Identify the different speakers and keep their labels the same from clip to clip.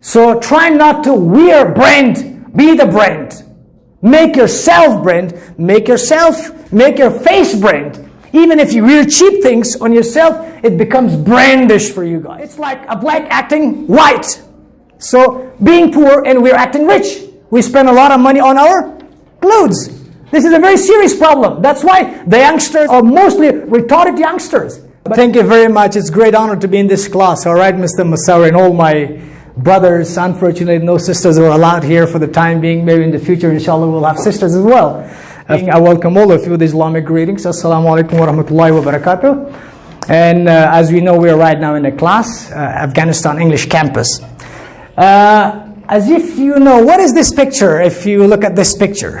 Speaker 1: So try not to wear brand, be the brand. Make yourself brand, make yourself, make your face brand. Even if you wear cheap things on yourself, it becomes brandish for you guys. It's like a black acting white. So being poor and we're acting rich. We spend a lot of money on our clothes. This is a very serious problem. That's why the youngsters are mostly retarded youngsters. But Thank you very much. It's great honor to be in this class. All right, Mr. Masawi and all my brothers. Unfortunately, no sisters are allowed here for the time being. Maybe in the future, inshallah, we'll have sisters as well. I welcome all of you with Islamic greetings. Assalamu alaikum wa rahmatullahi wa barakatuh. And uh, as we know, we are right now in a class, uh, Afghanistan English campus. Uh, as if you know, what is this picture if you look at this picture?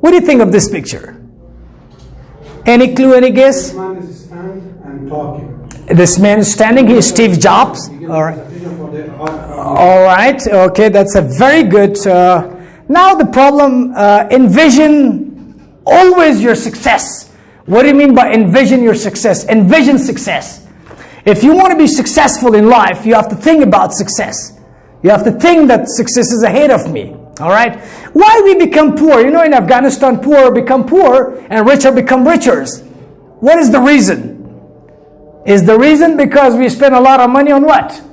Speaker 1: What do you think of this picture? Any clue, any guess?
Speaker 2: This man is stand and talking.
Speaker 1: This man is standing, he is Steve Jobs. All right. All right, okay, that's a very good. Uh, now the problem, uh, envision always your success. What do you mean by envision your success? Envision success. If you want to be successful in life, you have to think about success. You have to think that success is ahead of me. All right? Why we become poor? You know, in Afghanistan, poor become poor and richer become richer. What is the reason? Is the reason because we spend a lot of money on what?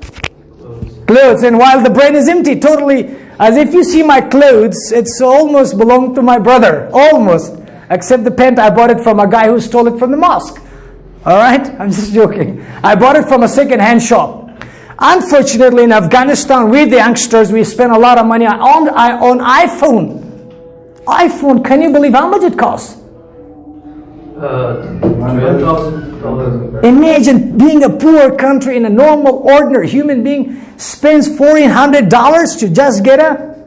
Speaker 1: Clothes. And while the brain is empty, totally, as if you see my clothes, it's almost belong to my brother. Almost. Except the pant, I bought it from a guy who stole it from the mosque. All right? I'm just joking. I bought it from a second-hand shop. Unfortunately, in Afghanistan, we the youngsters, we spend a lot of money on, on iPhone. iPhone, can you believe how much it costs?
Speaker 3: Uh,
Speaker 1: Imagine being a poor country in a normal, ordinary human being spends $1,400 to just get a,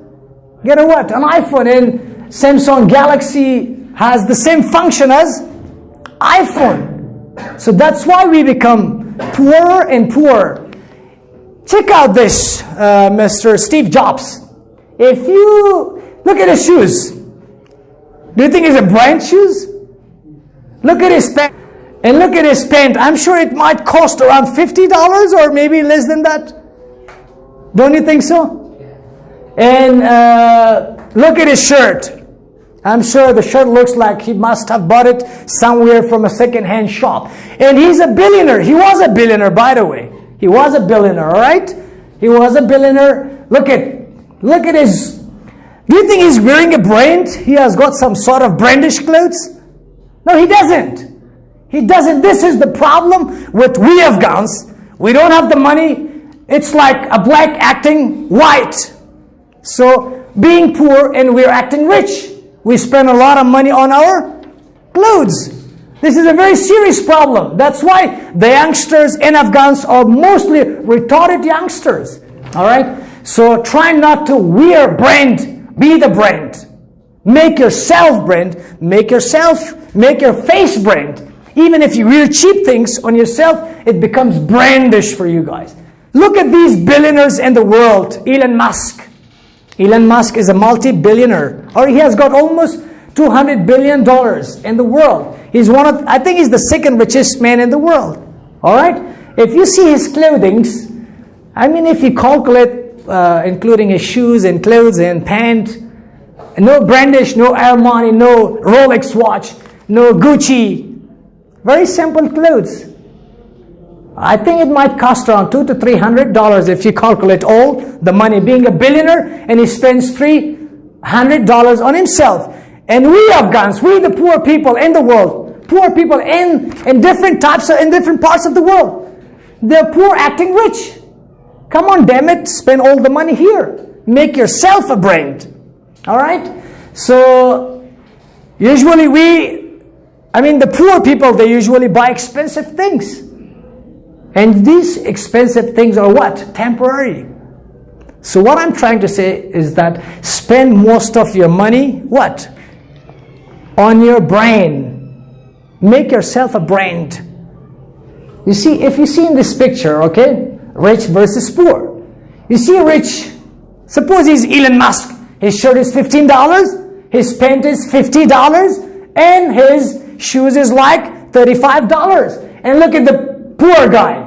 Speaker 1: get a what? An iPhone. And Samsung Galaxy has the same function as iPhone. So that's why we become poorer and poorer. Check out this, uh, Mr. Steve Jobs. If you look at his shoes, do you think it's a brand shoes? Look at his pant. And look at his pant. I'm sure it might cost around $50 or maybe less than that. Don't you think so? And uh, look at his shirt. I'm sure the shirt looks like he must have bought it somewhere from a second-hand shop. And he's a billionaire. He was a billionaire, by the way. He was a billionaire, all right? He was a billionaire. Look at, look at his. Do you think he's wearing a brand? He has got some sort of brandish clothes? No, he doesn't. He doesn't. This is the problem with we Afghans. We don't have the money. It's like a black acting white. So being poor and we're acting rich. We spend a lot of money on our clothes. This is a very serious problem. That's why the youngsters in Afghans are mostly retarded youngsters. All right? So try not to wear brand, be the brand. Make yourself brand, make yourself, make your face brand. Even if you wear cheap things on yourself, it becomes brandish for you guys. Look at these billionaires in the world. Elon Musk. Elon Musk is a multi-billionaire, or he has got almost 200 billion dollars in the world. He's one of, I think he's the second richest man in the world. All right? If you see his clothing, I mean, if you calculate, uh, including his shoes and clothes and pants, no brandish, no Armani, no Rolex watch, no Gucci. Very simple clothes. I think it might cost around two to three hundred dollars if you calculate all the money. Being a billionaire and he spends three hundred dollars on himself. And we Afghans, we the poor people in the world, poor people in, in different types, of, in different parts of the world, they're poor acting rich. Come on, damn it, spend all the money here. Make yourself a brand. All right? So, usually we, I mean, the poor people, they usually buy expensive things. And these expensive things are what? Temporary. So what I'm trying to say is that spend most of your money, what? on your brain. Make yourself a brand. You see, if you see in this picture, okay, rich versus poor. You see rich, suppose he's Elon Musk. His shirt is $15, his pant is $50, and his shoes is like $35. And look at the poor guy.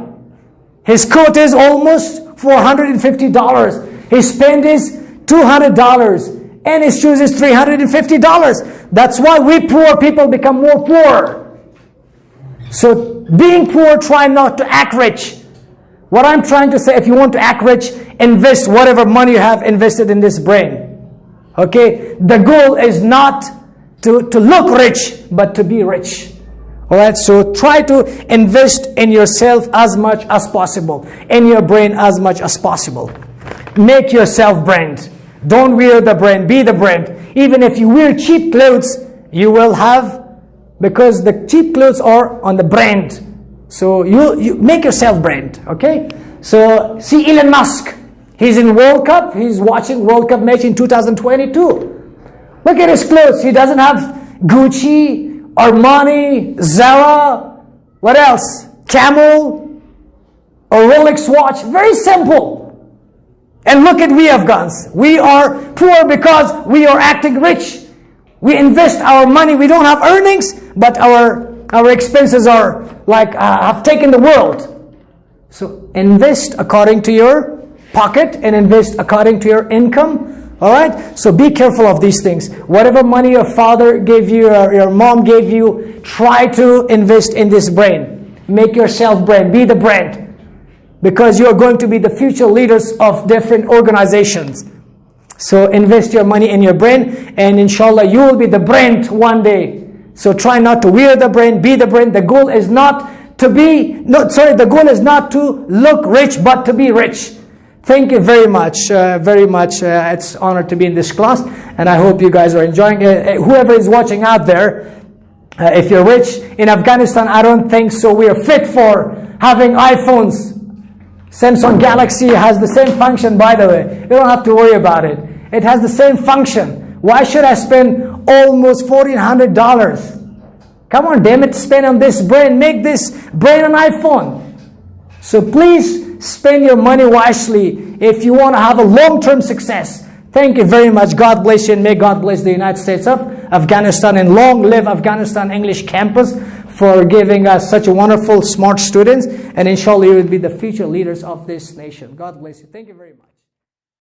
Speaker 1: His coat is almost $450. His pen is $200. And his shoes is $350. That's why we poor people become more poor. So being poor, try not to act rich. What I'm trying to say, if you want to act rich, invest whatever money you have invested in this brain. Okay? The goal is not to, to look rich, but to be rich. All right, so try to invest in yourself as much as possible, in your brain as much as possible. Make yourself brand. Don't wear the brand, be the brand. Even if you wear cheap clothes, you will have, because the cheap clothes are on the brand. So you, you make yourself brand, okay? So see Elon Musk. He's in World Cup. He's watching World Cup match in 2022. Look at his clothes. He doesn't have Gucci, Armani, Zara, what else? Camel, a Rolex watch. Very simple. And look at we Afghans. We are poor because we are acting rich. We invest our money. We don't have earnings, but our, our expenses are like uh, have taken the world. So invest according to your pocket and invest according to your income. All right? So be careful of these things. Whatever money your father gave you or your mom gave you, try to invest in this brain. Make yourself brand. Be the brand. Because you are going to be the future leaders of different organizations. So invest your money in your brain and inshallah you will be the brand one day. So try not to wear the brand, be the brand. The goal is not to be, no, sorry, the goal is not to look rich, but to be rich. Thank you very much, uh, very much. Uh, it's honor to be in this class, and I hope you guys are enjoying it. Uh, whoever is watching out there, uh, if you're rich in Afghanistan, I don't think so. We are fit for having iPhones. Samsung Galaxy has the same function, by the way. You don't have to worry about it. It has the same function. Why should I spend almost $1,400? Come on, damn it, spend on this brain. Make this brain an iPhone. So please Spend your money wisely if you want to have a long-term success. Thank you very much. God bless you and may God bless the United States of Afghanistan and long live Afghanistan English campus for giving us such wonderful, smart students. And inshallah, you will be the future leaders of this nation. God bless you. Thank you very much.